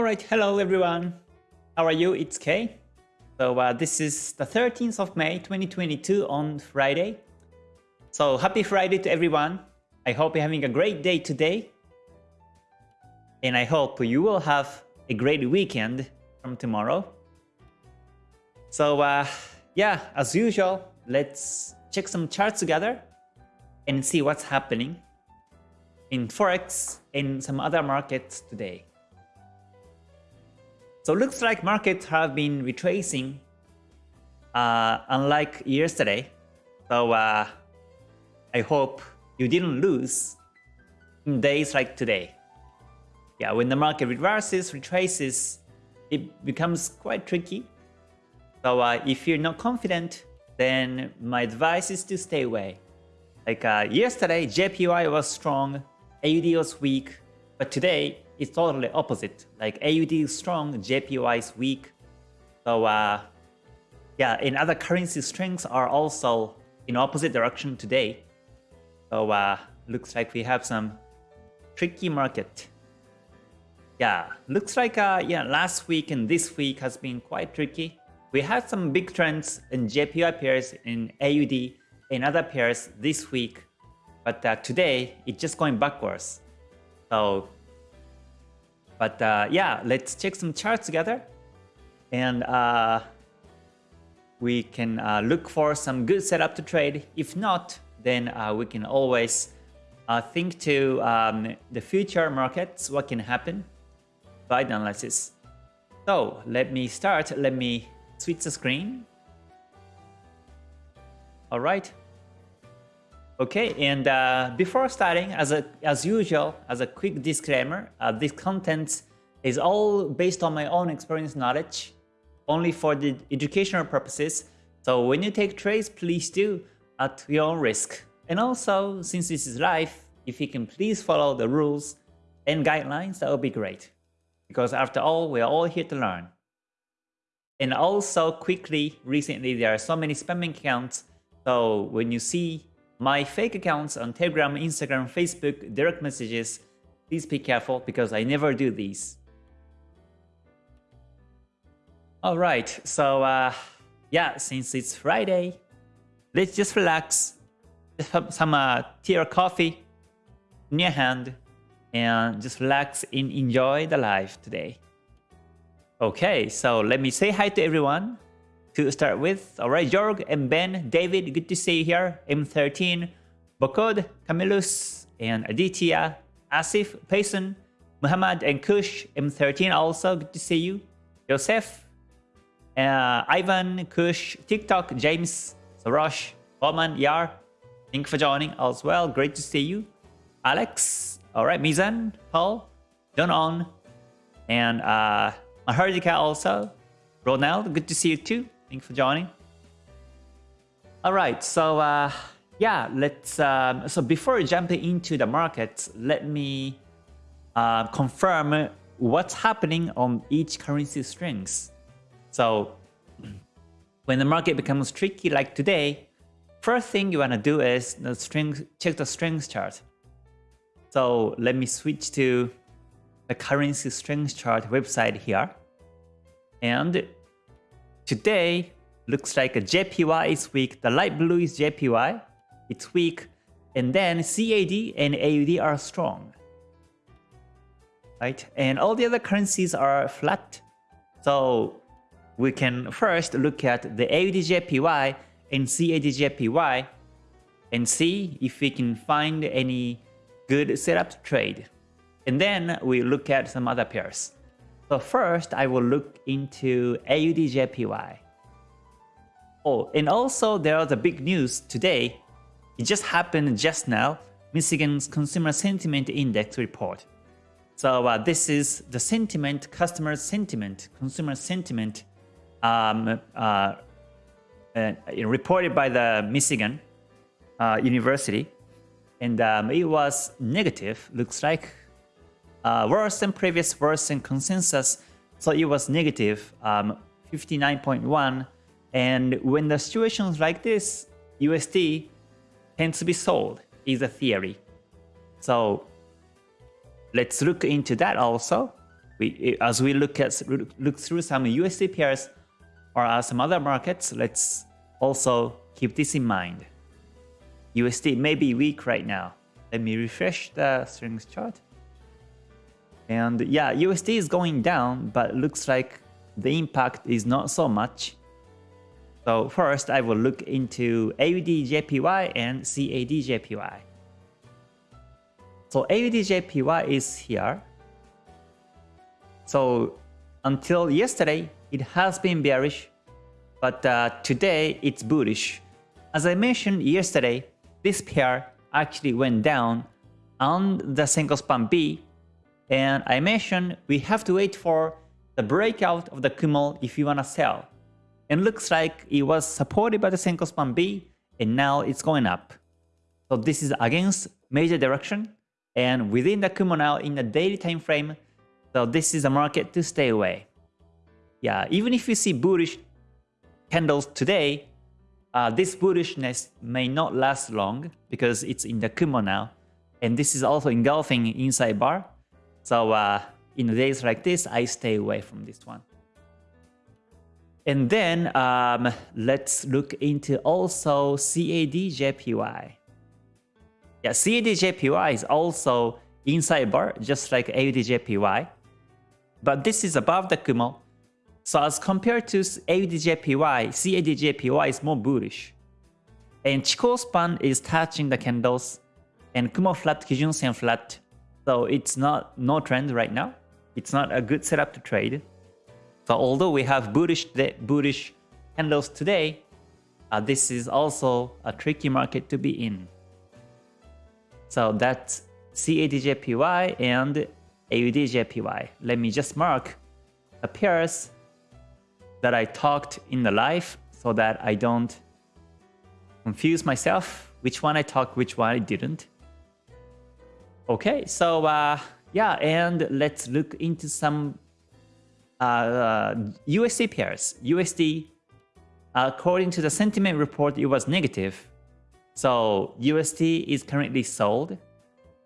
All right, hello everyone. How are you? It's Kay. So uh, this is the 13th of May 2022 on Friday. So happy Friday to everyone. I hope you're having a great day today. And I hope you will have a great weekend from tomorrow. So uh, yeah, as usual, let's check some charts together and see what's happening in Forex and some other markets today. So looks like markets have been retracing uh, unlike yesterday. So uh, I hope you didn't lose in days like today. Yeah, when the market reverses, retraces, it becomes quite tricky. So uh, if you're not confident, then my advice is to stay away. Like uh, yesterday, JPY was strong, AUD was weak, but today it's totally opposite. Like AUD is strong, JPY is weak. So uh, yeah, in other currency strengths are also in opposite direction today. So uh, looks like we have some tricky market. Yeah, looks like uh, yeah last week and this week has been quite tricky. We had some big trends in JPY pairs in AUD in other pairs this week, but uh, today it's just going backwards. So, but uh, yeah, let's check some charts together, and uh, we can uh, look for some good setup to trade. If not, then uh, we can always uh, think to um, the future markets, what can happen by the analysis. So let me start. Let me switch the screen. All right. Okay, and uh, before starting, as a, as usual, as a quick disclaimer, uh, this content is all based on my own experience knowledge, only for the educational purposes. So when you take trades, please do at your own risk. And also, since this is live, if you can please follow the rules and guidelines, that would be great. Because after all, we are all here to learn. And also quickly, recently there are so many spamming accounts. So when you see my fake accounts on Telegram, Instagram, Facebook, direct messages, please be careful because I never do these. Alright, so uh, yeah, since it's Friday, let's just relax. Just have some uh, tea or coffee your hand and just relax and enjoy the life today. Okay, so let me say hi to everyone to start with. Alright, Jorg and Ben, David, good to see you here. M13, Bokod, Camillus, and Aditya, Asif, Payson, Muhammad, and Kush, M13 also, good to see you. Joseph, uh, Ivan, Kush, TikTok, James, Sarosh, Oman, Yar, thank you for joining as well. Great to see you. Alex, alright, Mizan, Paul, Don On, and uh, Mahardika also. Ronald, good to see you too. Thanks for joining. All right, so uh, yeah, let's. Um, so before jumping into the markets, let me uh, confirm what's happening on each currency strings. So when the market becomes tricky like today, first thing you want to do is the string, check the strength chart. So let me switch to the currency strength chart website here. And today looks like a JPY is weak. The light blue is JPY. It's weak. And then CAD and AUD are strong. Right? And all the other currencies are flat. So we can first look at the AUD JPY and CAD JPY and see if we can find any good setup to trade. And then we look at some other pairs. So first, I will look into AUDJPY. Oh, and also there was a big news today. It just happened just now, Michigan's Consumer Sentiment Index report. So uh, this is the sentiment, customer sentiment, consumer sentiment um, uh, uh, reported by the Michigan uh, University. And um, it was negative, looks like uh, worse than previous worse than consensus. So it was negative um, 59.1. And when the situations like this, USD tends to be sold is a theory. So let's look into that also. we, as we look at look through some USD pairs or uh, some other markets, let's also keep this in mind. USD may be weak right now. Let me refresh the strings chart. And yeah, USD is going down, but looks like the impact is not so much. So first, I will look into AUD JPY and CAD JPY. So AUD JPY is here. So until yesterday, it has been bearish, but uh, today it's bullish. As I mentioned yesterday, this pair actually went down on the Senko span B, and I mentioned we have to wait for the breakout of the Kumo if you want to sell. And looks like it was supported by the Senko span B, and now it's going up. So this is against major direction, and within the Kumo now in the daily time frame, so this is a market to stay away. Yeah, even if you see bullish candles today, uh, this bullishness may not last long because it's in the Kumo now. And this is also engulfing inside bar. So uh, in days like this, I stay away from this one. And then um, let's look into also CADJPY. Yeah, CADJPY is also inside bar, just like AUDJPY. But this is above the Kumo. So as compared to AUDJPY, CADJPY is more bullish. And Chikou span is touching the candles and Kumo flat, Kijun Sen flat. So it's not no trend right now. It's not a good setup to trade. So although we have bullish bullish candles today, uh, this is also a tricky market to be in. So that's CADJPY and AUDJPY. Let me just mark the pairs that I talked in the live so that I don't confuse myself which one I talked, which one I didn't. Okay, so uh, yeah, and let's look into some uh, uh, USD pairs. USD, according to the sentiment report, it was negative. So USD is currently sold.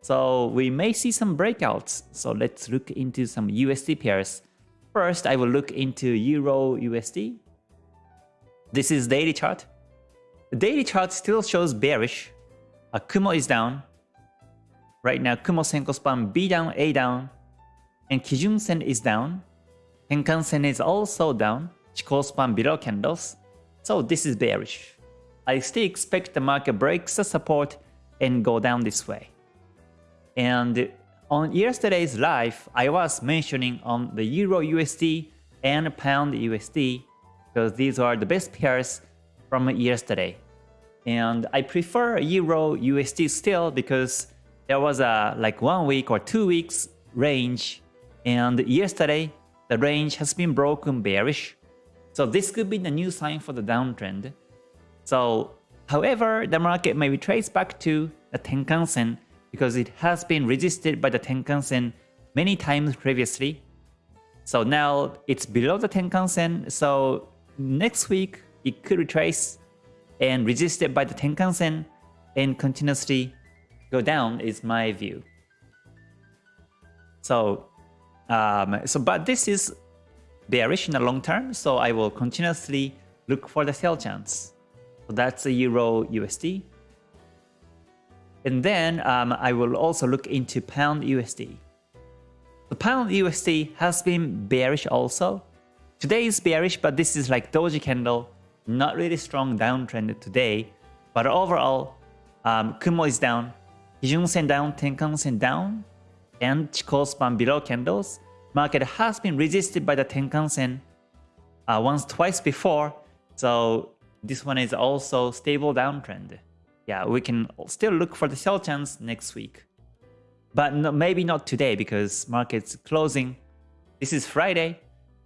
So we may see some breakouts. So let's look into some USD pairs. First, I will look into Euro USD. This is daily chart. The daily chart still shows bearish. A Kumo is down. Right now, Kumo Senko span B down, A down. And Kijun Sen is down. Tenkan Sen is also down. Chikou span below candles. So this is bearish. I still expect the market breaks the support and go down this way. And on yesterday's live, I was mentioning on the Euro USD and Pound USD because these are the best pairs from yesterday. And I prefer Euro USD still because there was a like one week or two weeks range and yesterday the range has been broken bearish. So this could be the new sign for the downtrend. So however, the market may retrace back to the Tenkan Sen because it has been resisted by the Tenkan-sen many times previously. So now it's below the Tenkan-sen, so next week it could retrace and resisted by the Tenkan-sen and continuously go down is my view. So, um, so but this is bearish in the long term, so I will continuously look for the sell chance. So that's the Euro USD. And then um, I will also look into Pound USD. The Pound USD has been bearish also. Today is bearish, but this is like doji candle, not really strong downtrend today. But overall, um, Kumo is down, Kijun Sen down, Tenkan Sen down, and Chikou span below candles. Market has been resisted by the Tenkan Sen uh, once, twice before. So this one is also stable downtrend yeah, we can still look for the sell chance next week. But no, maybe not today because market's closing. This is Friday,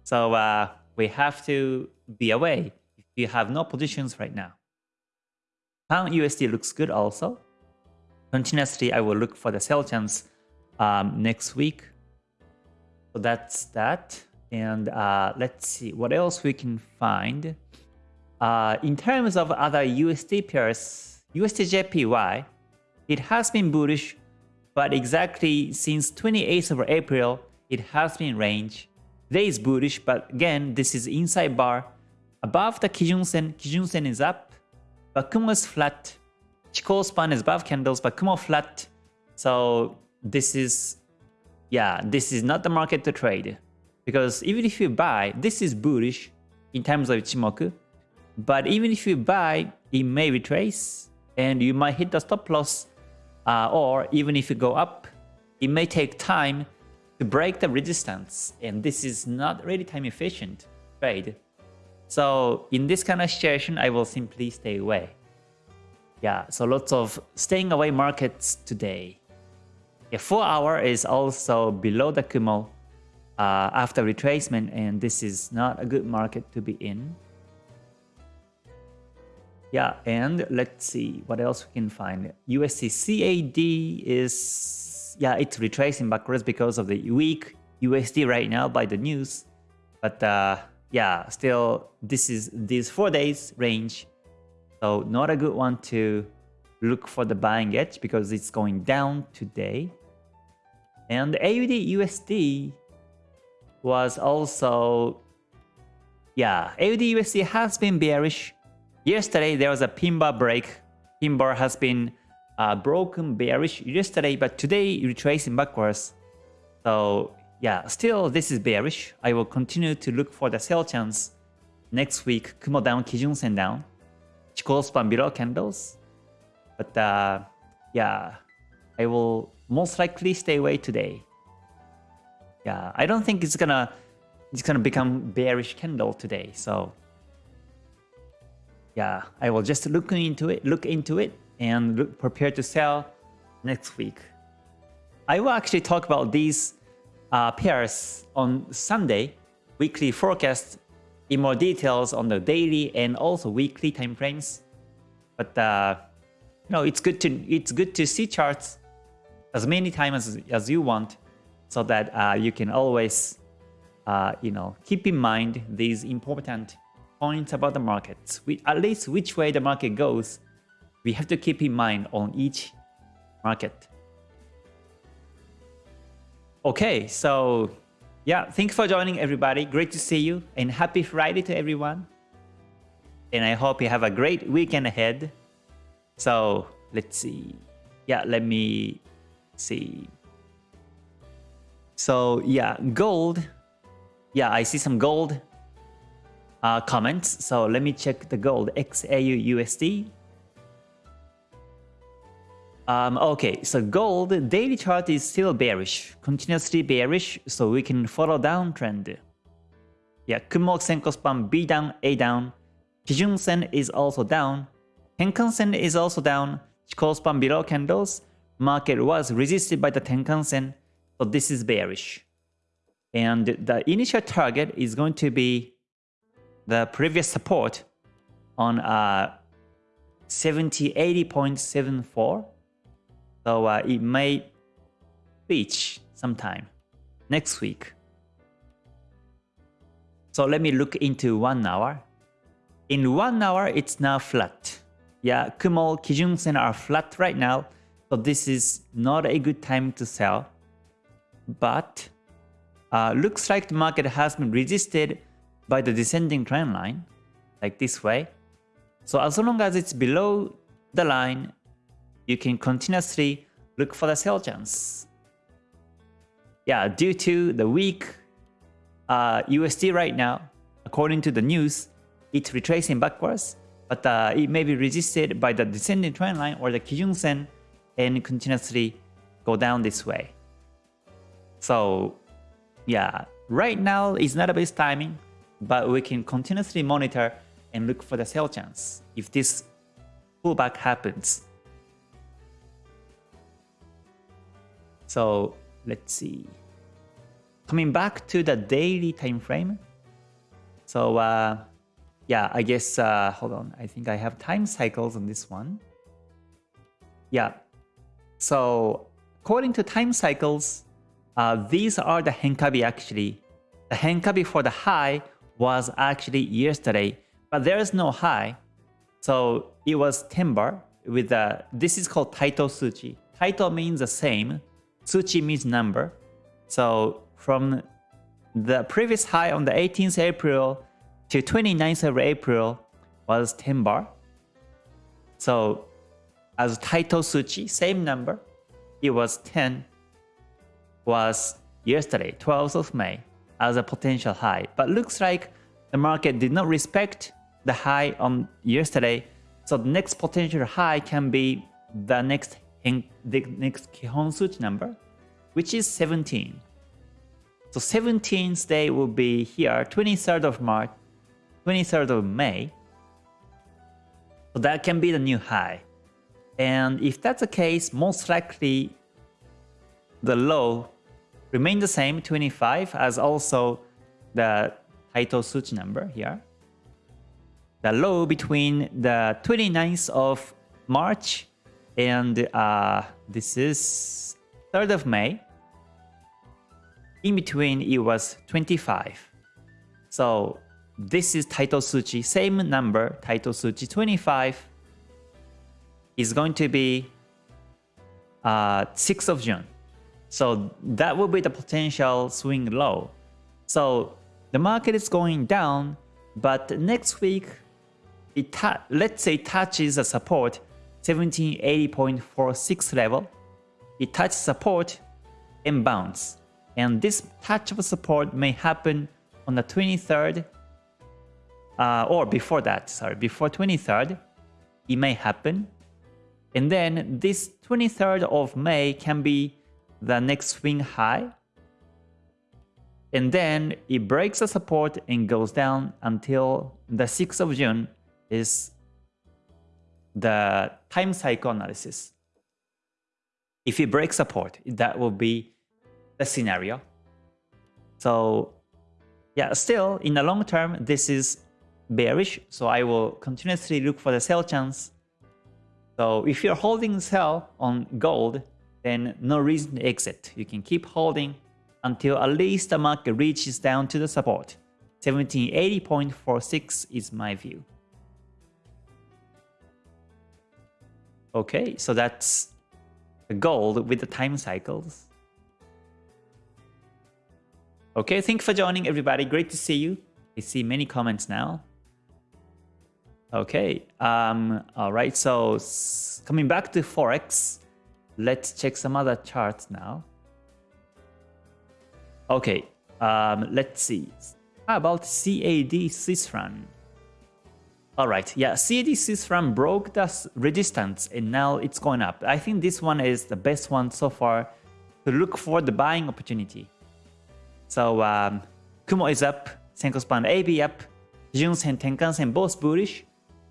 so uh, we have to be away if you have no positions right now. Pound USD looks good also. Continuously, I will look for the sell chance um, next week. So that's that. And uh, let's see what else we can find. Uh, in terms of other USD pairs, USDJPY, it has been bullish, but exactly since 28th of April, it has been range. Today is bullish, but again, this is inside bar. Above the Kijun Sen, Kijun Sen is up, but Kumo is flat. Chikou span is above candles, but Kumo flat. So this is, yeah, this is not the market to trade. Because even if you buy, this is bullish in terms of Ichimoku. But even if you buy, it may retrace and you might hit the stop loss. Uh, or even if you go up, it may take time to break the resistance. And this is not really time efficient trade. So in this kind of situation, I will simply stay away. Yeah, so lots of staying away markets today. Yeah, 4 hour is also below the Kumo uh, after retracement and this is not a good market to be in. Yeah, and let's see what else we can find. USD CAD is, yeah, it's retracing backwards because of the weak USD right now by the news. But uh, yeah, still, this is these four days range. So not a good one to look for the buying edge because it's going down today. And AUD USD was also, yeah, AUD USD has been bearish Yesterday, there was a pin break. Pin bar has been uh, broken bearish yesterday, but today retracing backwards. So yeah, still this is bearish. I will continue to look for the sell chance next week. Kumo down, Kijun Sen down. Below candles. But uh, yeah, I will most likely stay away today. Yeah, I don't think it's gonna it's gonna become bearish candle today. So yeah, I will just look into it, look into it, and look, prepare to sell next week. I will actually talk about these uh, pairs on Sunday, weekly forecast in more details on the daily and also weekly time frames. But uh, you know, it's good to it's good to see charts as many times as, as you want, so that uh, you can always uh, you know keep in mind these important points about the markets, we, at least which way the market goes, we have to keep in mind on each market. Okay, so yeah, thanks for joining everybody. Great to see you and happy Friday to everyone. And I hope you have a great weekend ahead. So let's see. Yeah, let me see. So yeah, gold. Yeah, I see some gold uh, comments. So let me check the gold XAU USD. Um, okay, so gold daily chart is still bearish, continuously bearish, so we can follow downtrend. Yeah, Kumo Senko span B down, A down. Kijun Sen is also down. Tenkan Sen is also down. Chikou span below candles. Market was resisted by the Tenkan Sen, so this is bearish. And the initial target is going to be the previous support on uh, 70, 80.74. So uh, it may reach sometime next week. So let me look into one hour. In one hour, it's now flat. Yeah, Kumo, Kijun Sen are flat right now. So this is not a good time to sell. But uh, looks like the market has been resisted by the descending trend line, like this way. So as long as it's below the line, you can continuously look for the sell chance. Yeah, due to the weak uh, USD right now, according to the news, it's retracing backwards, but uh, it may be resisted by the descending trend line or the Kijun Sen and continuously go down this way. So yeah, right now is not a best timing but we can continuously monitor and look for the sell chance if this pullback happens. So let's see. Coming back to the daily time frame. So uh, yeah, I guess, uh, hold on. I think I have time cycles on this one. Yeah. So according to time cycles, uh, these are the Henkabi actually. The Henkabi for the high was actually yesterday, but there is no high. So it was 10 bar with a, this is called Taito Suchi. Taito means the same, Suchi means number. So from the previous high on the 18th April to 29th of April was 10 bar. So as Taito Suchi, same number, it was 10, was yesterday, 12th of May, as a potential high. But looks like the market did not respect the high on yesterday. So the next potential high can be the next the next Kihon Suchi number, which is 17. So 17th day will be here, 23rd of March, 23rd of May. So that can be the new high. And if that's the case, most likely the low remain the same, 25, as also the Taito Suchi number here. The low between the 29th of March and uh, this is 3rd of May. In between, it was 25. So this is Taito Suchi, same number, Taito Suchi 25 is going to be uh, 6th of June. So that will be the potential swing low. So the market is going down, but next week, it let's say touches a support 1780.46 level. It touches support and bounce. And this touch of support may happen on the 23rd uh, or before that, sorry, before 23rd, it may happen. And then this 23rd of May can be the next swing high. And then it breaks the support and goes down until the 6th of June is the time cycle analysis. If it breaks support, that will be the scenario. So yeah, still in the long term, this is bearish. So I will continuously look for the sell chance. So if you're holding sell on gold, then no reason to exit. You can keep holding until at least the market reaches down to the support. 1780.46 is my view. Okay, so that's the gold with the time cycles. Okay, thank you for joining everybody. Great to see you. I see many comments now. Okay, um, all right, so coming back to Forex, let's check some other charts now. Okay, um, let's see. How about CAD Swiss franc? Alright, yeah, CAD Swiss franc broke the resistance and now it's going up. I think this one is the best one so far to look for the buying opportunity. So, um, Kumo is up, Senko span AB up, Junsen, Tenkan Sen both bullish,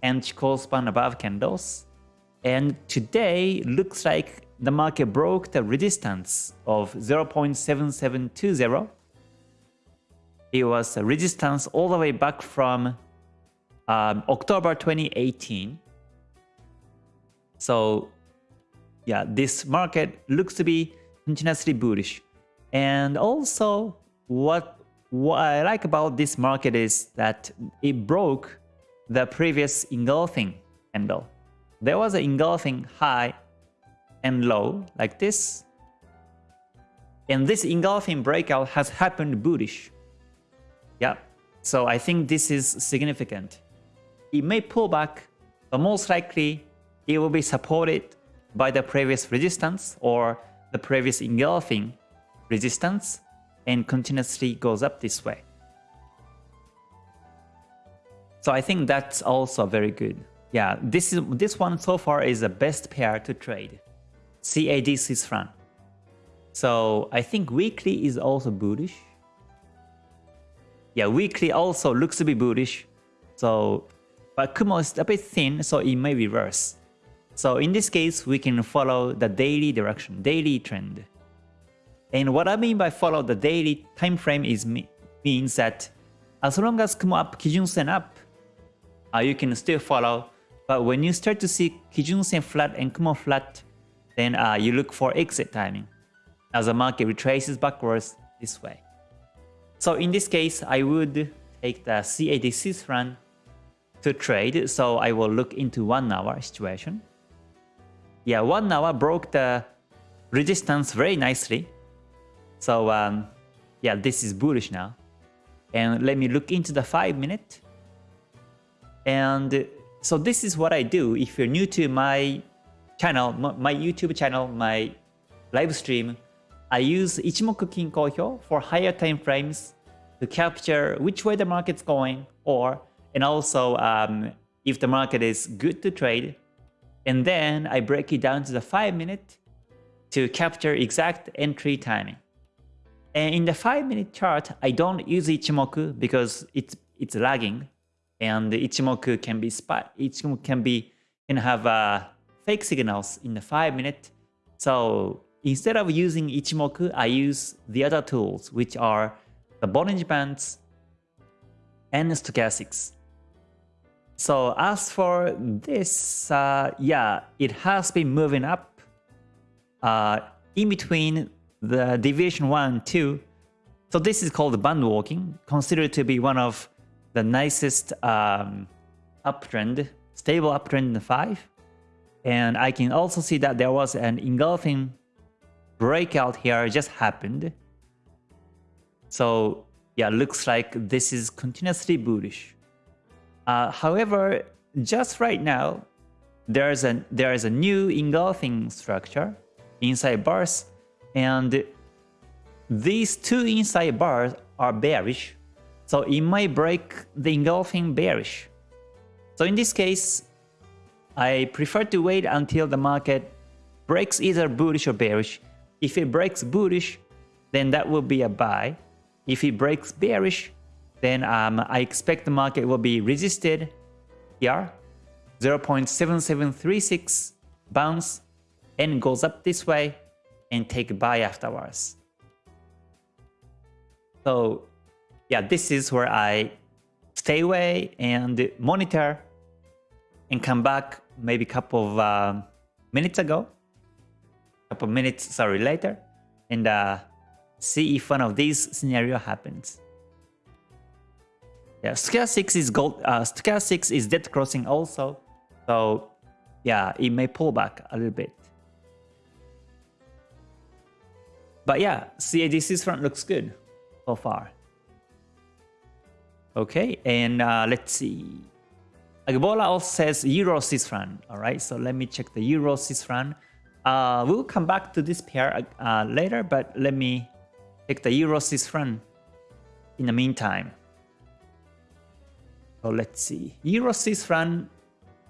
and Chikou span above candles. And today looks like the market broke the resistance of 0.7720. It was a resistance all the way back from um, October 2018. So yeah, this market looks to be continuously bullish. And also what, what I like about this market is that it broke the previous engulfing candle. There was an engulfing high and low like this. And this engulfing breakout has happened bullish. Yeah, so I think this is significant. It may pull back, but most likely it will be supported by the previous resistance or the previous engulfing resistance and continuously goes up this way. So I think that's also very good. Yeah, this is this one so far is the best pair to trade. CAD Swiss franc. So I think weekly is also bullish. Yeah, weekly also looks to be bullish. So but Kumo is a bit thin, so it may reverse. So in this case, we can follow the daily direction, daily trend. And what I mean by follow the daily time frame is means that as long as Kumo up, Kijun Sen up, uh, you can still follow. But when you start to see Kijun Sen flat and Kumo flat, then uh, you look for exit timing as the market retraces backwards this way. So in this case, I would take the CAD Swiss franc to trade, so I will look into 1 hour situation. Yeah, 1 hour broke the resistance very nicely. So um, yeah, this is bullish now. And let me look into the 5 minute. And so this is what I do if you're new to my channel, my YouTube channel, my live stream. I use Ichimoku Kinko Hyo for higher time frames to capture which way the market's going or and also um, if the market is good to trade. And then I break it down to the 5 minute to capture exact entry timing. And in the 5 minute chart, I don't use Ichimoku because it's it's lagging and Ichimoku can be spot Ichimoku can be can have uh, fake signals in the 5 minute. So instead of using Ichimoku, I use the other tools which are the Bollinger Bands and stochastics. So as for this, uh, yeah, it has been moving up uh, in between the deviation 1 and 2. So this is called band walking, considered to be one of the nicest um, uptrend, stable uptrend in the 5. And I can also see that there was an engulfing breakout here just happened. So yeah, looks like this is continuously bullish. Uh, however, just right now, there's a there is a new engulfing structure inside bars, and these two inside bars are bearish, so it might break the engulfing bearish. So in this case, I prefer to wait until the market breaks either bullish or bearish. If it breaks bullish, then that will be a buy. If it breaks bearish, then um, I expect the market will be resisted here, 0.7736 bounce and goes up this way and take buy afterwards. So yeah, this is where I stay away and monitor and come back maybe a couple of uh, minutes ago, a couple minutes, sorry, later, and uh, see if one of these scenario happens. Yeah, stochastic is gold. Uh, stochastic is dead crossing also, so yeah, it may pull back a little bit. But yeah, CAD Swiss franc looks good so far. Okay, and uh, let's see. Agbola also says Euro Swiss franc. All right, so let me check the Euro Swiss franc. Uh, we'll come back to this pair uh, later, but let me check the Euro Swiss franc in the meantime. So let's see. Euro Swiss franc.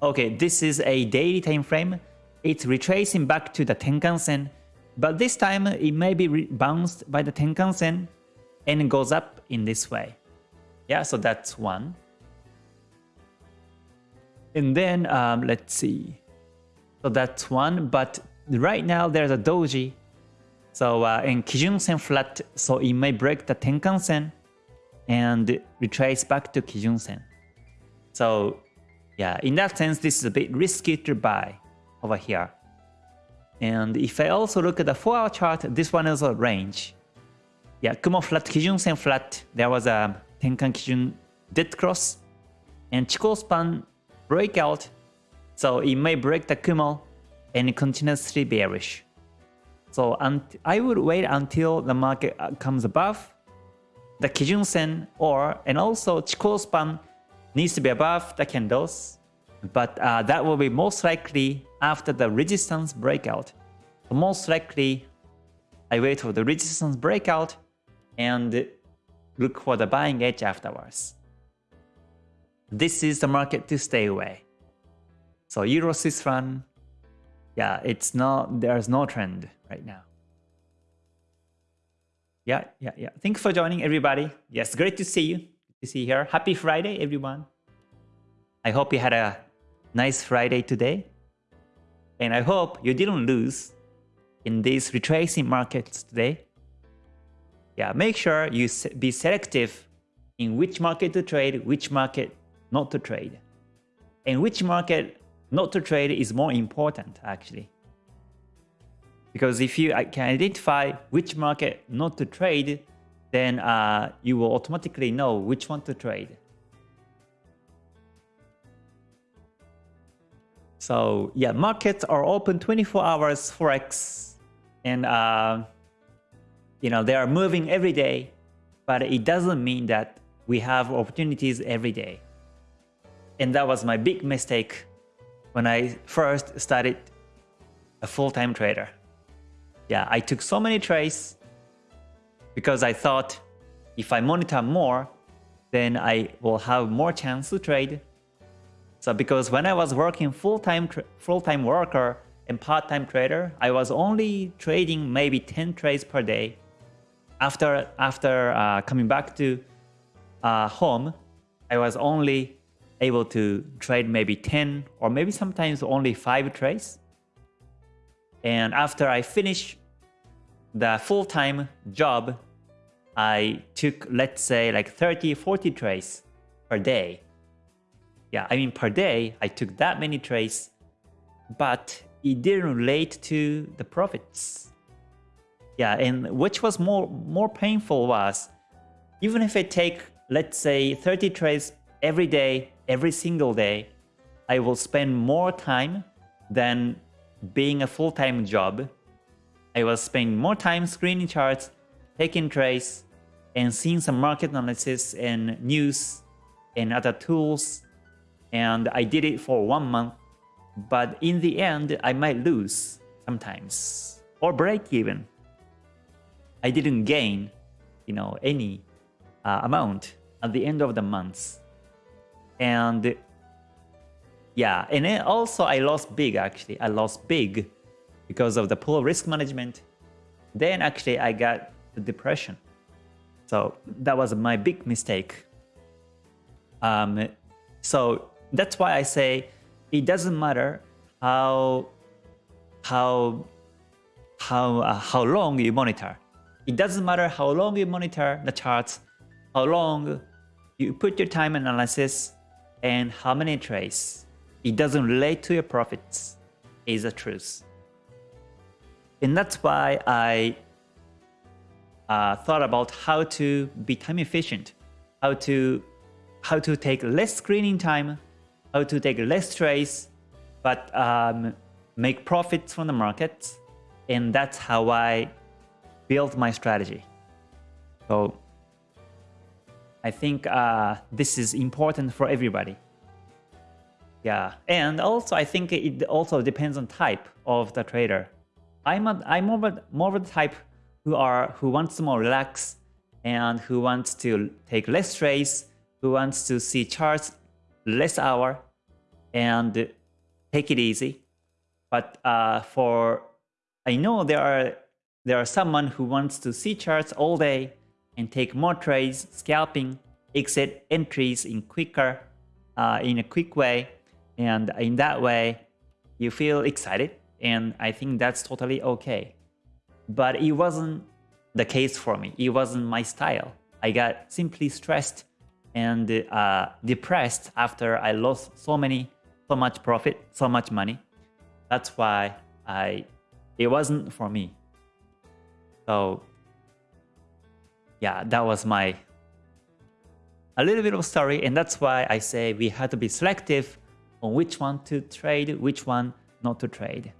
Okay, this is a daily time frame. It's retracing back to the Tenkan Sen, but this time it may be bounced by the Tenkan Sen and goes up in this way. Yeah, so that's one. And then um, let's see. So that's one, but right now there's a doji. So uh, in Kijun Sen flat, so it may break the Tenkan Sen and retrace back to Kijun Sen. So yeah, in that sense, this is a bit risky to buy over here. And if I also look at the 4-hour chart, this one is a range. Yeah, Kumo flat, Kijun Sen flat, there was a Tenkan Kijun dead cross and Chikou span breakout. So it may break the Kumo and continuously bearish. So I would wait until the market uh, comes above the Kijun Sen or and also Chikou span needs to be above the candles, but uh, that will be most likely after the resistance breakout. Most likely, I wait for the resistance breakout and look for the buying edge afterwards. This is the market to stay away. So Euro Swiss franc, yeah, it's not there's no trend right now. Yeah, yeah, yeah. Thanks for joining everybody. Yes, great to see you to see here. Happy Friday, everyone. I hope you had a nice Friday today. And I hope you didn't lose in these retracing markets today. Yeah, make sure you be selective in which market to trade, which market not to trade. And which market not to trade is more important, actually. Because if you can identify which market not to trade, then uh, you will automatically know which one to trade. So yeah, markets are open 24 hours Forex, and uh, you know they are moving every day. but it doesn't mean that we have opportunities every day. And that was my big mistake when I first started a full-time trader. Yeah, I took so many trades because I thought if I monitor more, then I will have more chance to trade. So because when I was working full-time full-time worker and part-time trader, I was only trading maybe 10 trades per day. After after uh, coming back to uh, home, I was only able to trade maybe 10 or maybe sometimes only 5 trades. And after I finish the full-time job, I took, let's say, like 30, 40 trades per day. Yeah, I mean, per day, I took that many trades, but it didn't relate to the profits. Yeah, and which was more, more painful was, even if I take, let's say, 30 trades every day, every single day, I will spend more time than being a full-time job. I will spend more time screening charts, taking trades, and seeing some market analysis and news and other tools. And I did it for one month. But in the end, I might lose sometimes or break even. I didn't gain, you know, any uh, amount at the end of the month. And yeah, and also I lost big actually. I lost big because of the poor risk management. Then actually I got the depression. So that was my big mistake. Um, so that's why I say it doesn't matter how how how uh, how long you monitor. It doesn't matter how long you monitor the charts, how long you put your time analysis, and how many trades. It doesn't relate to your profits is the truth. And that's why I uh, thought about how to be time efficient, how to how to take less screening time, how to take less trades, but um, make profits from the markets. And that's how I built my strategy. So I think uh, this is important for everybody. Yeah, and also I think it also depends on type of the trader. I'm a, I'm more of, more of the type who are who wants to more relax and who wants to take less trades, who wants to see charts less hour and take it easy. But uh, for I know there are there are someone who wants to see charts all day and take more trades, scalping, exit entries in quicker, uh, in a quick way, and in that way, you feel excited, and I think that's totally okay. But it wasn't the case for me. It wasn't my style. I got simply stressed and uh, depressed after I lost so many, so much profit, so much money. That's why I, it wasn't for me. So yeah, that was my a little bit of story, and that's why I say we have to be selective on which one to trade, which one not to trade.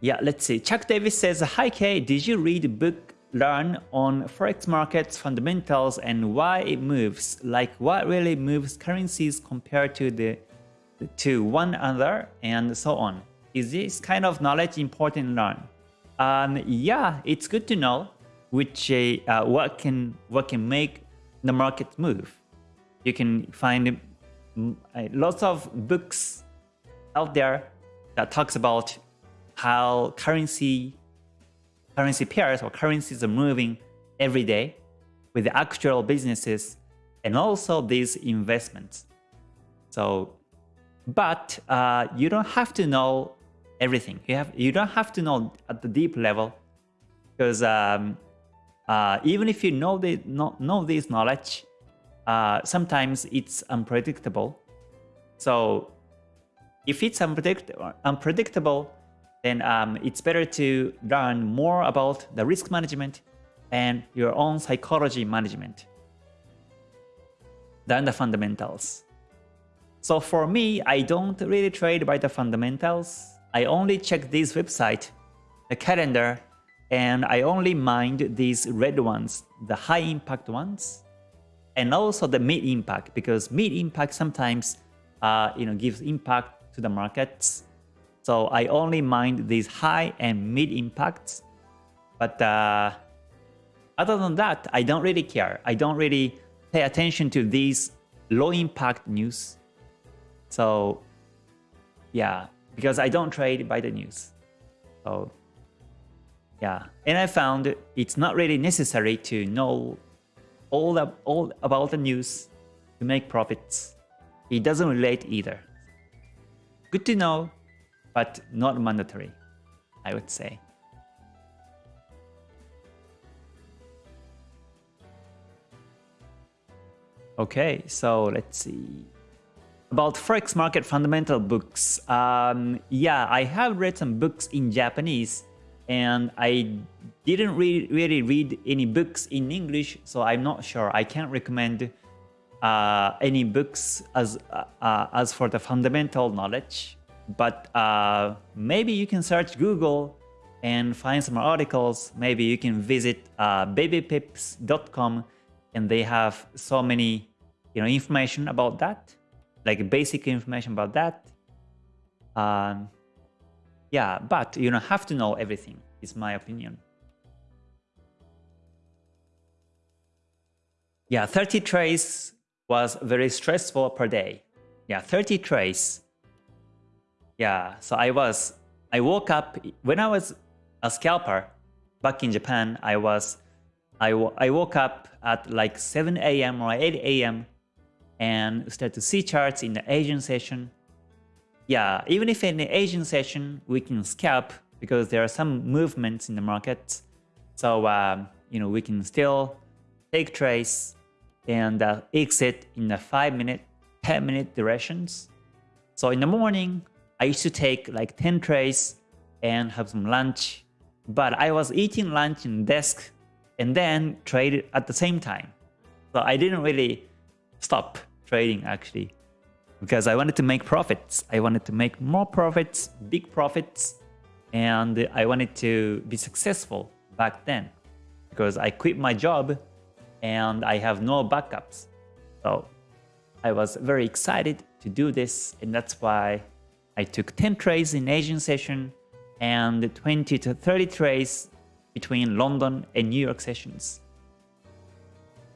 Yeah, let's see. Chuck Davis says, Hi Kay, did you read book Learn on Forex markets fundamentals and why it moves? Like what really moves currencies compared to the to one another and so on? Is this kind of knowledge important to learn? Um, yeah, it's good to know which uh, what can what can make the market move. You can find mm, lots of books out there that talks about how currency currency pairs or currencies are moving every day with the actual businesses and also these investments. So, but uh, you don't have to know everything. You have you don't have to know at the deep level because um, uh, even if you know the know, know this knowledge, uh, sometimes it's unpredictable. So if it's unpredict unpredictable, then um, it's better to learn more about the risk management and your own psychology management than the fundamentals. So for me, I don't really trade by the fundamentals. I only check this website, the calendar, and I only mind these red ones, the high impact ones, and also the mid impact because mid impact sometimes uh, you know gives impact to the markets. So I only mind these high and mid impacts, but uh, other than that, I don't really care. I don't really pay attention to these low impact news. So yeah, because I don't trade by the news. So yeah, and I found it's not really necessary to know all, the, all about the news to make profits. It doesn't relate either. Good to know, but not mandatory, I would say. Okay, so let's see. About Forex market fundamental books. Um, yeah, I have read some books in Japanese and I didn't re really read any books in English, so I'm not sure. I can't recommend uh, any books as uh, uh, as for the fundamental knowledge, but uh, maybe you can search Google and find some articles. Maybe you can visit uh, babypips.com and they have so many you know information about that, like basic information about that. Um, yeah, but you don't have to know everything, is my opinion. Yeah, 30 trades was very stressful per day. Yeah, 30 trades. Yeah, so I was, I woke up, when I was a scalper back in Japan, I was, I, I woke up at like 7 a.m. or 8 a.m. and started to see charts in the Asian session yeah, even if in the Asian session, we can scalp because there are some movements in the market. So, um, you know, we can still take trades and uh, exit in the 5 minute, 10 minute durations. So in the morning, I used to take like 10 trades and have some lunch. But I was eating lunch in desk and then trade at the same time. So I didn't really stop trading actually because I wanted to make profits. I wanted to make more profits, big profits, and I wanted to be successful back then because I quit my job and I have no backups. So I was very excited to do this and that's why I took 10 trades in Asian session and 20 to 30 trades between London and New York sessions.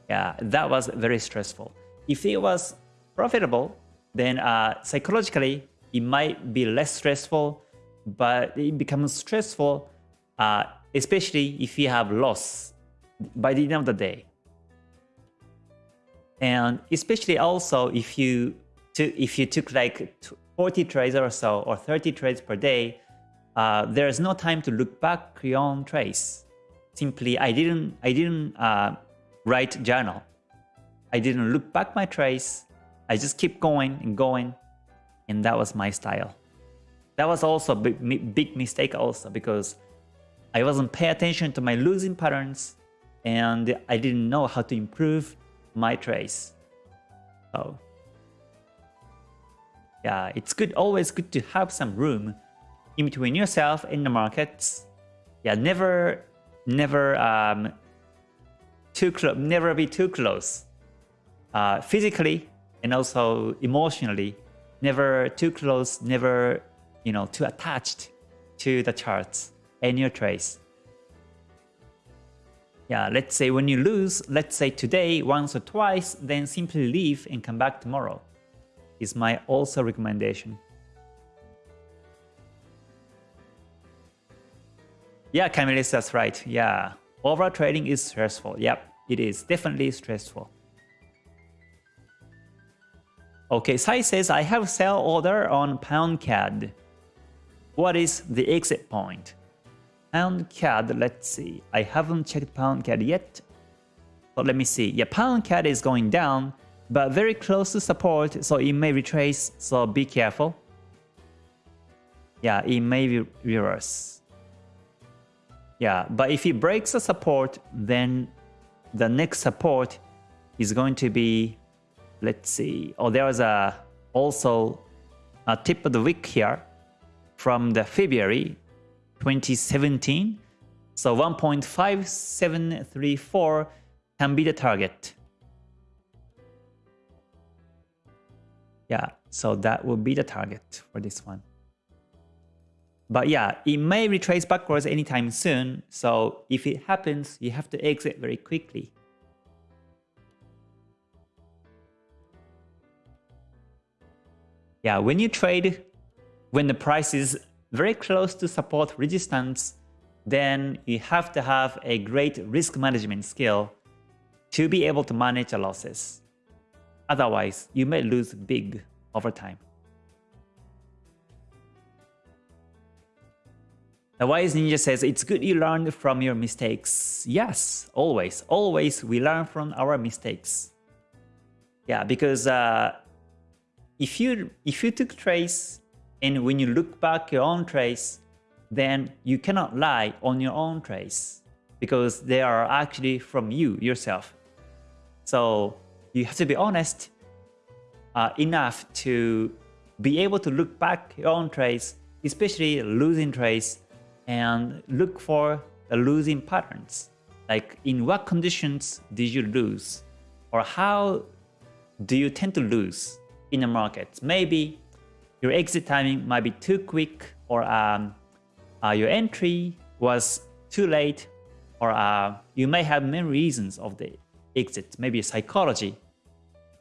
Yeah, that was very stressful. If it was profitable, then uh, psychologically it might be less stressful, but it becomes stressful, uh, especially if you have loss by the end of the day. And especially also if you if you took like 40 trades or so or 30 trades per day, uh, there's no time to look back on trades. Simply, I didn't I didn't uh, write journal. I didn't look back my trades. I just keep going and going. And that was my style. That was also a big, big mistake also because I wasn't paying attention to my losing patterns and I didn't know how to improve my trades. So yeah, it's good, always good to have some room in between yourself and the markets. Yeah, never, never, um, too close, never be too close. Uh, physically, and also emotionally, never too close, never you know too attached to the charts and your trades. Yeah, let's say when you lose, let's say today once or twice, then simply leave and come back tomorrow. Is my also recommendation. Yeah, Camille, that's right. Yeah, overall trading is stressful. Yep, it is definitely stressful. Okay, Sai says, I have sell order on pound CAD. What is the exit point? Pound CAD, let's see. I haven't checked pound CAD yet. But let me see. Yeah, pound CAD is going down, but very close to support, so it may retrace, so be careful. Yeah, it may reverse. Yeah, but if it breaks the support, then the next support is going to be let's see. Oh, there was a also a tip of the week here from the February 2017. So 1.5734 can be the target. Yeah, so that will be the target for this one. But yeah, it may retrace backwards anytime soon. So if it happens, you have to exit very quickly. Yeah, when you trade, when the price is very close to support resistance, then you have to have a great risk management skill to be able to manage the losses. Otherwise, you may lose big over time. The Wise Ninja says, it's good you learn from your mistakes. Yes, always. Always we learn from our mistakes. Yeah, because uh, if you if you took trace and when you look back your own trace, then you cannot lie on your own trace because they are actually from you yourself. So you have to be honest uh, enough to be able to look back your own trades, especially losing trades, and look for the losing patterns. Like in what conditions did you lose? Or how do you tend to lose in the markets? Maybe your exit timing might be too quick or um, uh, your entry was too late or uh, you may have many reasons of the exit. Maybe psychology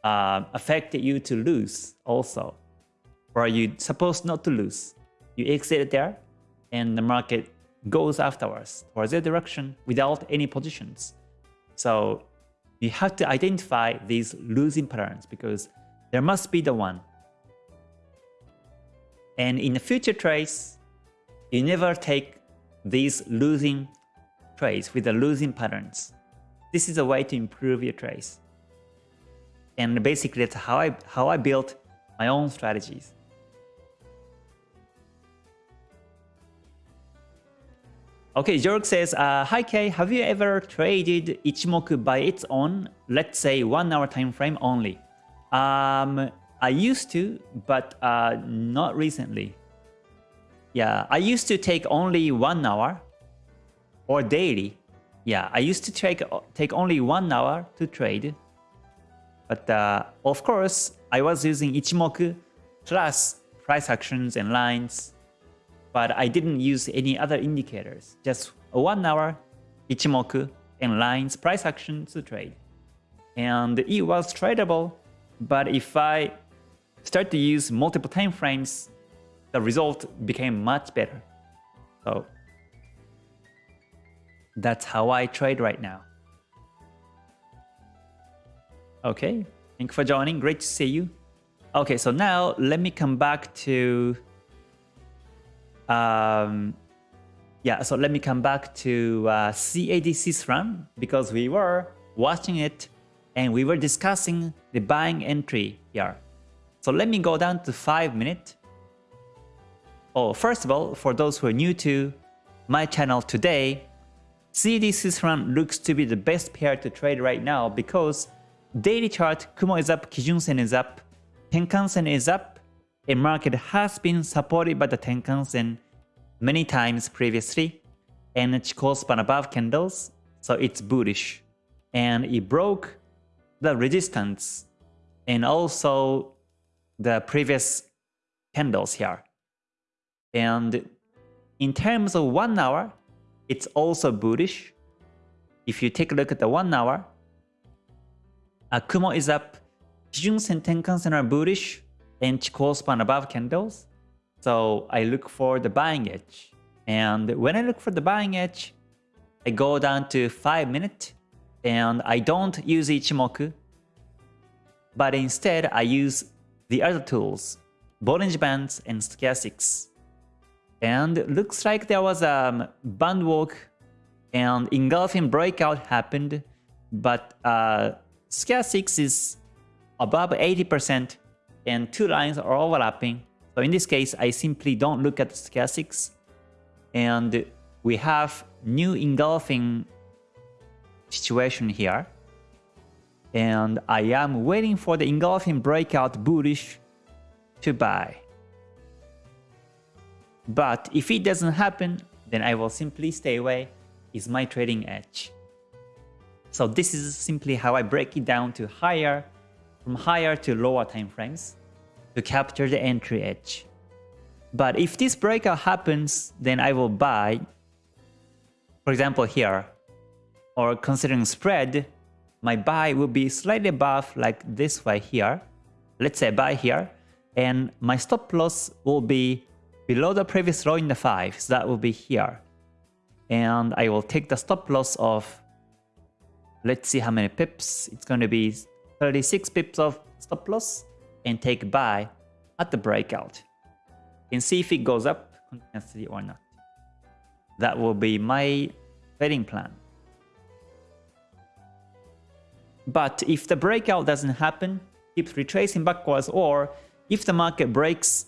uh, affected you to lose also. Or you supposed not to lose. You exit there and the market goes afterwards towards that direction without any positions. So you have to identify these losing patterns because there must be the one. And in the future trades, you never take these losing trades with the losing patterns. This is a way to improve your trades. And basically that's how I how I built my own strategies. Okay, Jorg says, uh, Hi Kay, have you ever traded Ichimoku by its own, let's say one hour time frame only? Um, I used to, but uh, not recently. Yeah, I used to take only one hour or daily. Yeah, I used to take, take only one hour to trade. But uh, of course, I was using Ichimoku plus price actions and lines but I didn't use any other indicators, just one hour Ichimoku and lines price action to trade. And it was tradable, but if I start to use multiple time frames, the result became much better. So that's how I trade right now. Okay, thank you for joining. Great to see you. Okay, so now let me come back to um, yeah, so let me come back to uh, CAD franc because we were watching it and we were discussing the buying entry here. So let me go down to 5 minutes. Oh, first of all, for those who are new to my channel today, CAD franc looks to be the best pair to trade right now because daily chart Kumo is up, Kijun Sen is up, Tenkan Sen is up, a market has been supported by the Tenkan-sen many times previously, and Chikou span above candles, so it's bullish. And it broke the resistance and also the previous candles here. And in terms of one hour, it's also bullish. If you take a look at the one hour, uh, Kumo is up, Kijun-sen, Tenkan-sen are bullish, and Chikou span above candles. So I look for the buying edge. And when I look for the buying edge, I go down to 5 minute and I don't use Ichimoku, but instead I use the other tools, Bollinger Bands and Stochastics. And looks like there was a band walk and engulfing breakout happened, but uh, Stochastics is above 80% and two lines are overlapping. So in this case, I simply don't look at the stochastics. And we have new engulfing situation here. And I am waiting for the engulfing breakout bullish to buy. But if it doesn't happen, then I will simply stay away is my trading edge. So this is simply how I break it down to higher, from higher to lower time frames to capture the entry edge. But if this breakout happens, then I will buy, for example here, or considering spread, my buy will be slightly above like this way here. Let's say buy here, and my stop loss will be below the previous low in the 5, so that will be here. And I will take the stop loss of, let's see how many pips, it's going to be 36 pips of stop loss, and take buy at the breakout and see if it goes up continuously or not. That will be my trading plan. But if the breakout doesn't happen, keeps retracing backwards, or if the market breaks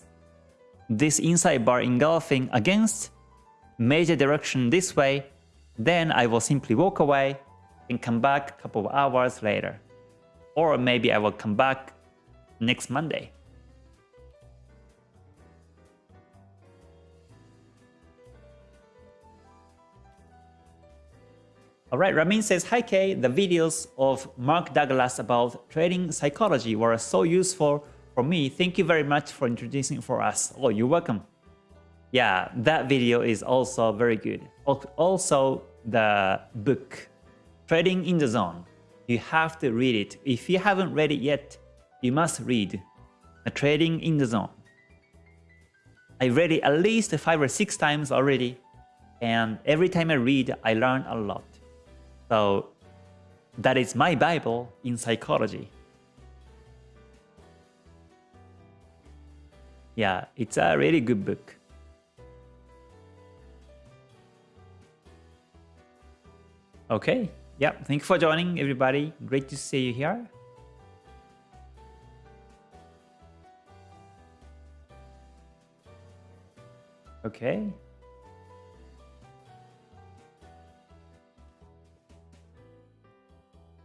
this inside bar engulfing against major direction this way, then I will simply walk away and come back a couple of hours later. Or maybe I will come back next Monday. Alright, Ramin says, Hi Kay, the videos of Mark Douglas about trading psychology were so useful for me. Thank you very much for introducing for us. Oh, you're welcome. Yeah, that video is also very good. Also, the book, Trading in the Zone. You have to read it. If you haven't read it yet, you must read Trading in the Zone. I read it at least five or six times already, and every time I read, I learn a lot. So that is my Bible in psychology. Yeah, it's a really good book. Okay, yeah, thank you for joining everybody. Great to see you here. Okay.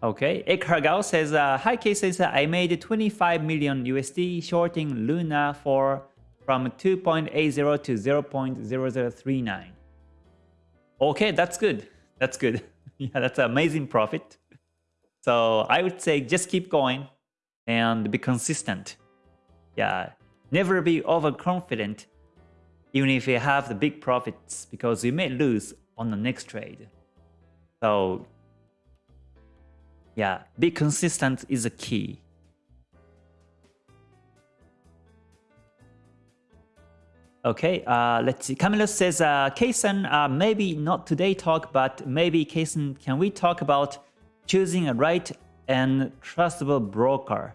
Okay, Ekhargao says, uh, Hi Kay says, I made 25 million USD shorting Luna for from 2.80 to 0.0039. Okay, that's good. That's good. yeah, that's an amazing profit. So I would say just keep going and be consistent. Yeah, never be overconfident even if you have the big profits because you may lose on the next trade. So yeah, be consistent is a key. Okay, uh, let's see. Camilo says, uh, Kason, uh, maybe not today talk, but maybe Kason, can we talk about choosing a right and trustable broker?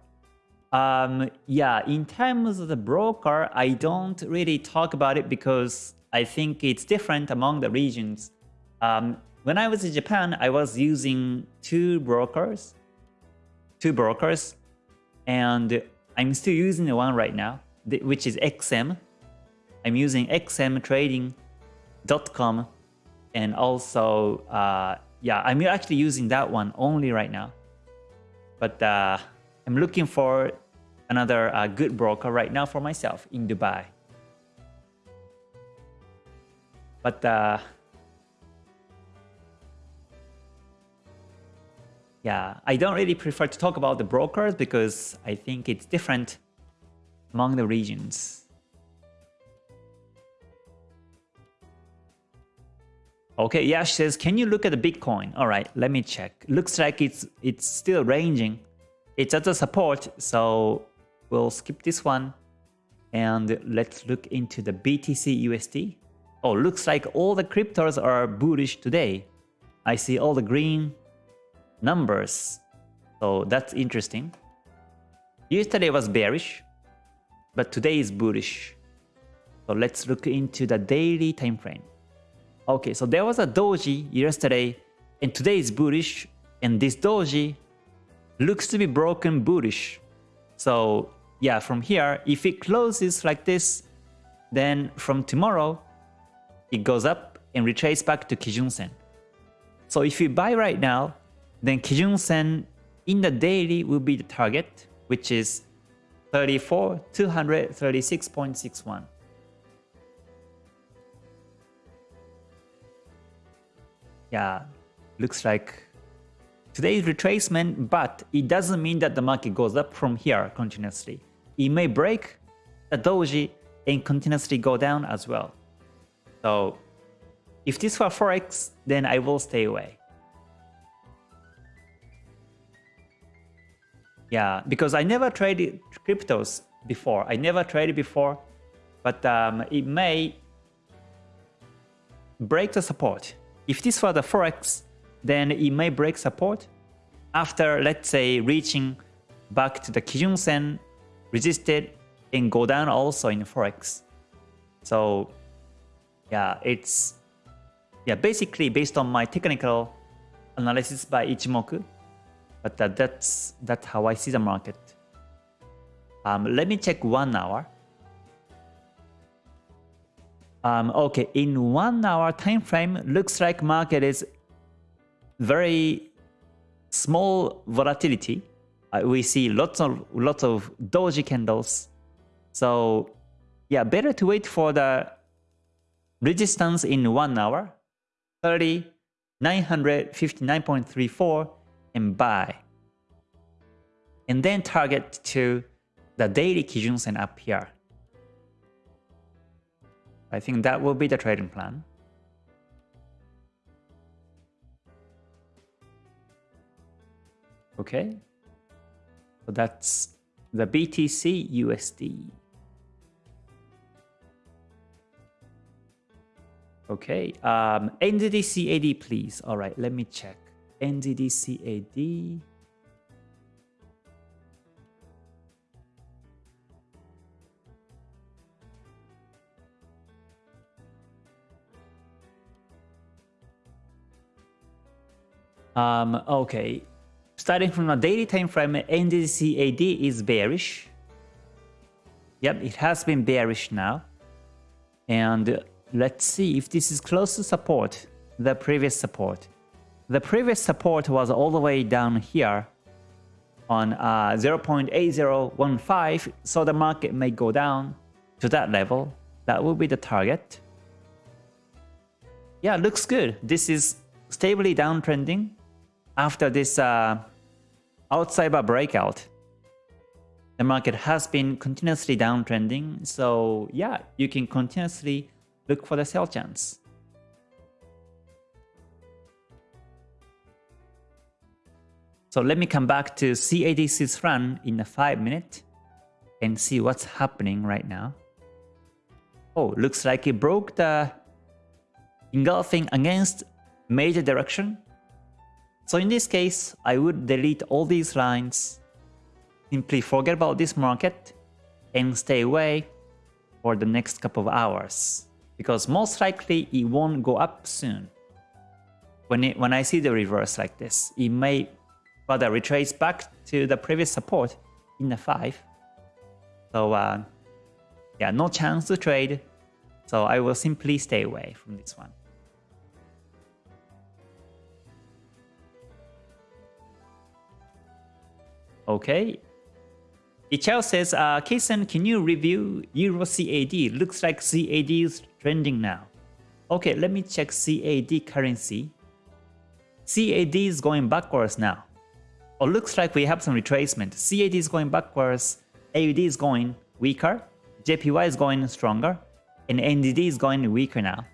Um, yeah, in terms of the broker, I don't really talk about it because I think it's different among the regions. Um, when I was in Japan, I was using two brokers, two brokers, and I'm still using the one right now, which is XM. I'm using xmtrading.com and also, uh, yeah, I'm actually using that one only right now. But uh, I'm looking for another uh, good broker right now for myself in Dubai. But uh, yeah, I don't really prefer to talk about the brokers because I think it's different among the regions. Okay, yeah, she says, can you look at the Bitcoin? All right, let me check. Looks like it's it's still ranging. It's at the support, so we'll skip this one. And let's look into the BTC USD. Oh, looks like all the cryptos are bullish today. I see all the green, numbers. So that's interesting. Yesterday was bearish, but today is bullish. So let's look into the daily time frame. Okay, so there was a doji yesterday, and today is bullish, and this doji looks to be broken bullish. So yeah, from here, if it closes like this, then from tomorrow, it goes up and retraces back to Kijun Sen. So if you buy right now, then Kijun Sen in the daily will be the target, which is 34, 236.61. yeah, looks like today's retracement, but it doesn't mean that the market goes up from here continuously. It may break the doji and continuously go down as well. So if this were Forex, then I will stay away. Yeah, because I never traded cryptos before. I never traded before, but um, it may break the support. If this were the Forex, then it may break support after, let's say, reaching back to the Kijun Sen, resisted, and go down also in Forex. So yeah, it's yeah basically based on my technical analysis by Ichimoku, but uh, that's that's how I see the market. Um, let me check one hour. Um, okay, in one hour time frame, looks like market is very small volatility. Uh, we see lots of lots of doji candles. So yeah, better to wait for the resistance in 1 hour, 30, 959.34 and buy. And then target to the daily Kijun Sen up here. I think that will be the trading plan. Okay, so that's the BTC USD. Okay, um, NZDCAD please. All right, let me check. NZDCAD. Um, okay, starting from a daily time frame, NZDCAD is bearish. Yep, it has been bearish now. And Let's see if this is close to support, the previous support. The previous support was all the way down here on uh, 0.8015, so the market may go down to that level. That will be the target. Yeah, looks good. This is stably downtrending after this uh, bar breakout. The market has been continuously downtrending, so yeah, you can continuously look for the sell chance. So let me come back to CAD Swiss franc in a 5 minute and see what's happening right now. Oh, looks like it broke the engulfing against major direction. So in this case, I would delete all these lines, simply forget about this market and stay away for the next couple of hours because most likely it won't go up soon. When, it, when I see the reverse like this, it may rather retrace back to the previous support in the 5. So uh, yeah, no chance to trade. So I will simply stay away from this one. Okay, Ichao says, uh, Kason, can you review Euro CAD? Looks like CAD is trending now. Okay, let me check CAD currency. CAD is going backwards now. Oh, looks like we have some retracement. CAD is going backwards, AUD is going weaker, JPY is going stronger, and NZD is going weaker now.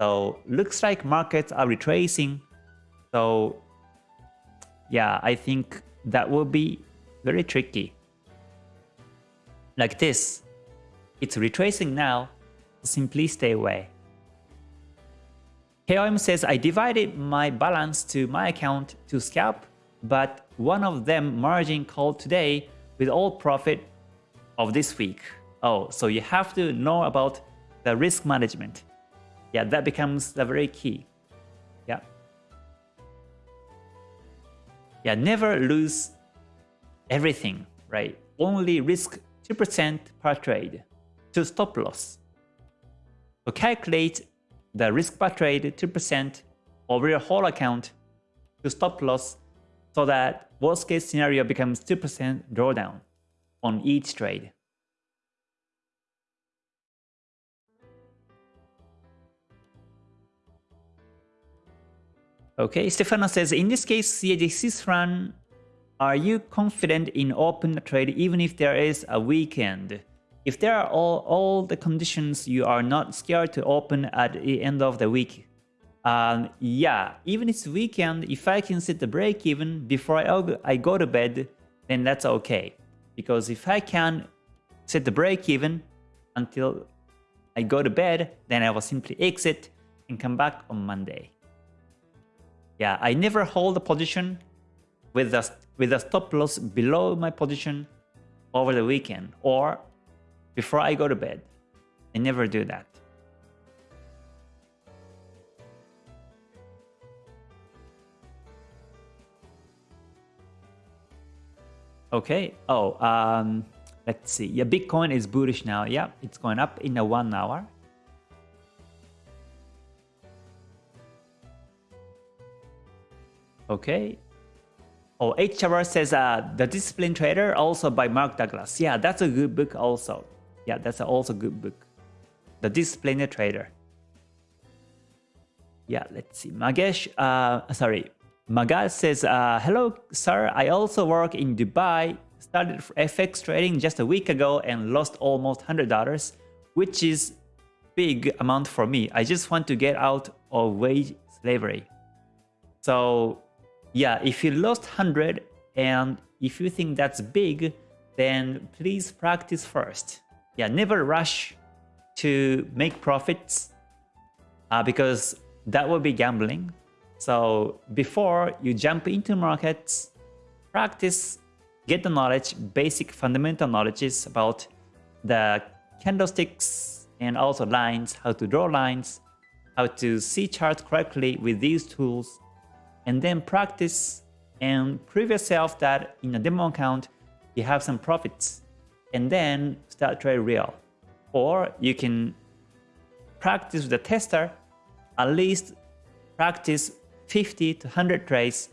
So looks like markets are retracing. So yeah, I think that will be very tricky like this. It's retracing now, simply stay away. KOM says, I divided my balance to my account to scalp, but one of them margin called today with all profit of this week. Oh, so you have to know about the risk management. Yeah, that becomes the very key. Yeah, never lose everything, right? Only risk 2% per trade to stop loss. So calculate the risk per trade 2% over your whole account to stop loss so that worst case scenario becomes 2% drawdown on each trade. Okay, Stefano says, in this case, CAD franc, are you confident in open trade even if there is a weekend? If there are all, all the conditions, you are not scared to open at the end of the week. Um, yeah, even if it's weekend, if I can set the break even before I, I go to bed, then that's okay. Because if I can set the break even until I go to bed, then I will simply exit and come back on Monday. Yeah, I never hold a position with a, with a stop loss below my position over the weekend or before I go to bed. I never do that. Okay. Oh, um, let's see. Yeah, Bitcoin is bullish now. Yeah, it's going up in a one hour. Okay. Oh, HR says uh, The Disciplined Trader, also by Mark Douglas. Yeah, that's a good book also. Yeah, that's also a good book. The Disciplined Trader. Yeah, let's see. Magesh, uh, sorry. Magal says, uh, Hello, sir. I also work in Dubai. Started FX trading just a week ago and lost almost $100, which is big amount for me. I just want to get out of wage slavery. So yeah, if you lost 100 and if you think that's big, then please practice first. Yeah, never rush to make profits uh, because that will be gambling. So before you jump into markets, practice, get the knowledge, basic fundamental knowledges about the candlesticks and also lines, how to draw lines, how to see charts correctly with these tools, and then practice and prove yourself that in a demo account you have some profits and then start trade real. Or you can practice with the tester, at least practice 50 to 100 trades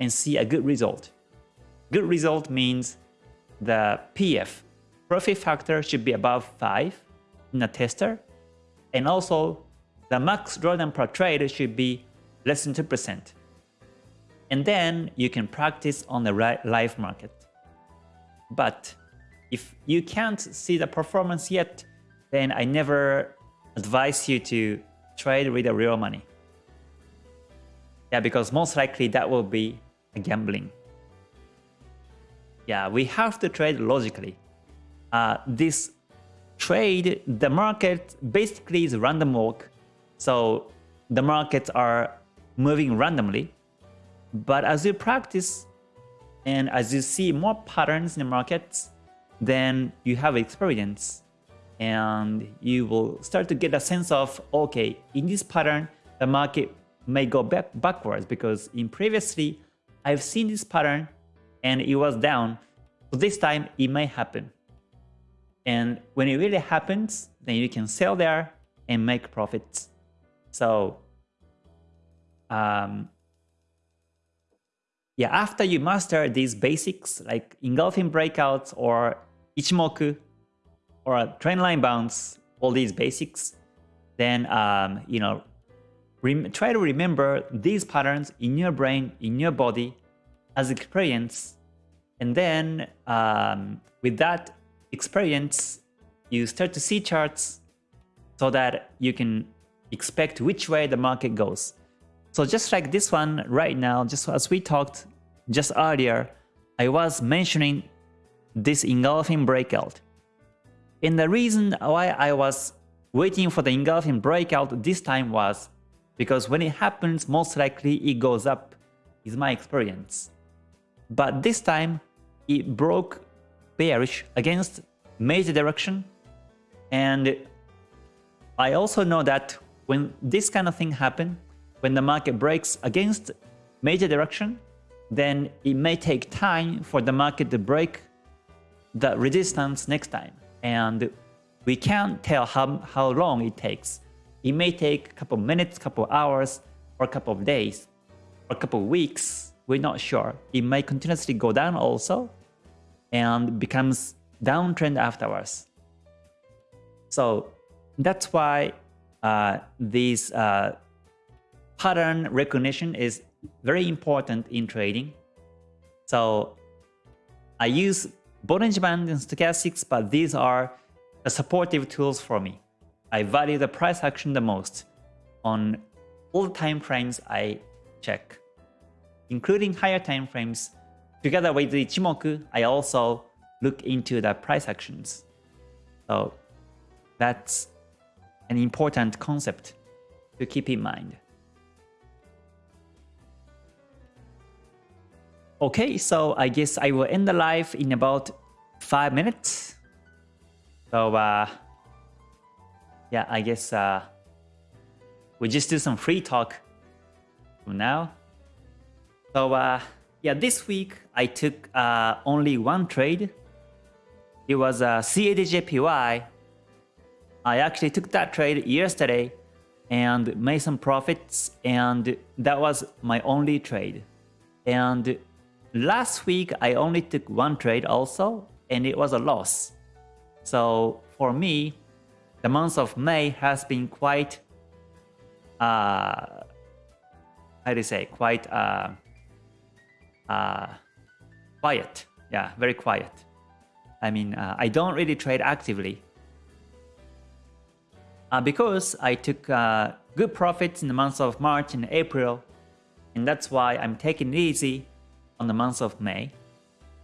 and see a good result. Good result means the PF, profit factor should be above 5 in a tester and also the max drawdown per trade should be less than 2% and then you can practice on the live market. But if you can't see the performance yet, then I never advise you to trade with the real money. Yeah, because most likely that will be a gambling. Yeah, we have to trade logically. Uh, this trade, the market basically is random walk. So the markets are moving randomly. But as you practice and as you see more patterns in the markets, then you have experience and you will start to get a sense of, okay, in this pattern, the market may go back backwards because in previously, I've seen this pattern and it was down. So this time it may happen. And when it really happens, then you can sell there and make profits. So um, yeah, after you master these basics like engulfing breakouts or Ichimoku or trend line bounce, all these basics, then um, you know, try to remember these patterns in your brain, in your body as experience, and then um, with that experience, you start to see charts so that you can expect which way the market goes. So just like this one right now, just as we talked just earlier, I was mentioning this engulfing breakout. And the reason why I was waiting for the engulfing breakout this time was because when it happens, most likely it goes up, is my experience. But this time, it broke bearish against major direction. And I also know that when this kind of thing happen, when the market breaks against major direction, then it may take time for the market to break the resistance next time. And we can't tell how, how long it takes. It may take a couple minutes, couple hours, or a couple of days, or a couple of weeks. We're not sure. It may continuously go down also and becomes downtrend afterwards. So that's why uh, these uh, pattern recognition is very important in trading. So I use Bollinger Band and Stochastics, but these are the supportive tools for me. I value the price action the most on all the time frames I check, including higher time frames. Together with the Ichimoku, I also look into the price actions. So that's an important concept to keep in mind. Okay, so I guess I will end the live in about 5 minutes. So uh, yeah, I guess uh, we just do some free talk for now. So uh, yeah, this week I took uh, only one trade. It was a uh, CADJPY. I actually took that trade yesterday and made some profits and that was my only trade. And last week I only took one trade also and it was a loss. So for me, the month of May has been quite, uh, how do you say, quite uh, uh, quiet. Yeah, very quiet. I mean, uh, I don't really trade actively. Uh, because I took uh, good profits in the months of March and April, and that's why I'm taking it easy on the month of May.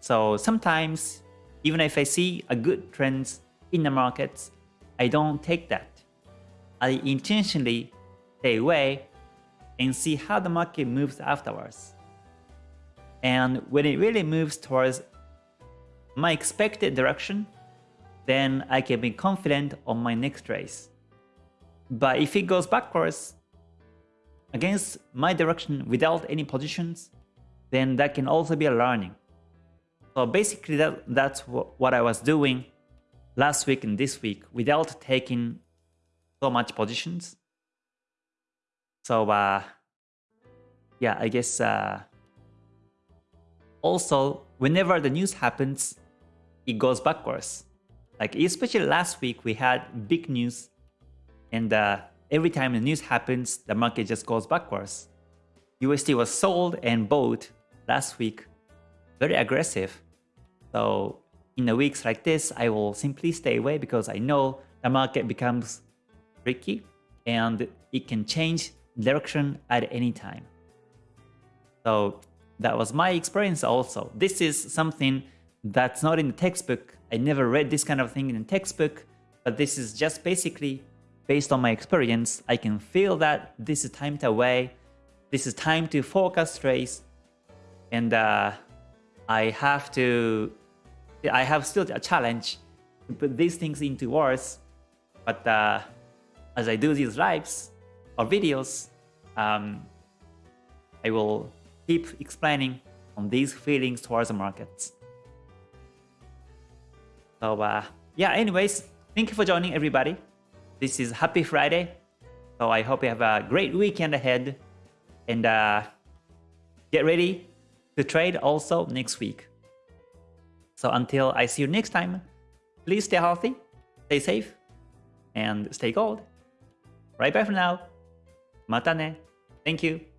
So sometimes, even if I see a good trend in the markets, I don't take that. I intentionally stay away and see how the market moves afterwards. And when it really moves towards my expected direction, then I can be confident on my next race. But if it goes backwards against my direction without any positions, then that can also be a learning. So basically that, that's what I was doing last week and this week without taking so much positions. So uh, yeah, I guess uh, also whenever the news happens, it goes backwards. Like especially last week, we had big news and uh, every time the news happens, the market just goes backwards. USD was sold and bought last week, very aggressive. So in the weeks like this, I will simply stay away because I know the market becomes tricky and it can change direction at any time. So that was my experience also. This is something that's not in the textbook. I never read this kind of thing in the textbook, but this is just basically based on my experience. I can feel that this is time to away. This is time to focus trades. And uh, I have to I have still a challenge to put these things into words, but uh, as I do these lives or videos, um, I will keep explaining on these feelings towards the markets. So uh, yeah, anyways, thank you for joining everybody. This is Happy Friday. So I hope you have a great weekend ahead and uh, get ready to trade also next week. So until I see you next time, please stay healthy, stay safe, and stay gold. Right bye for now. Mata ne. Thank you.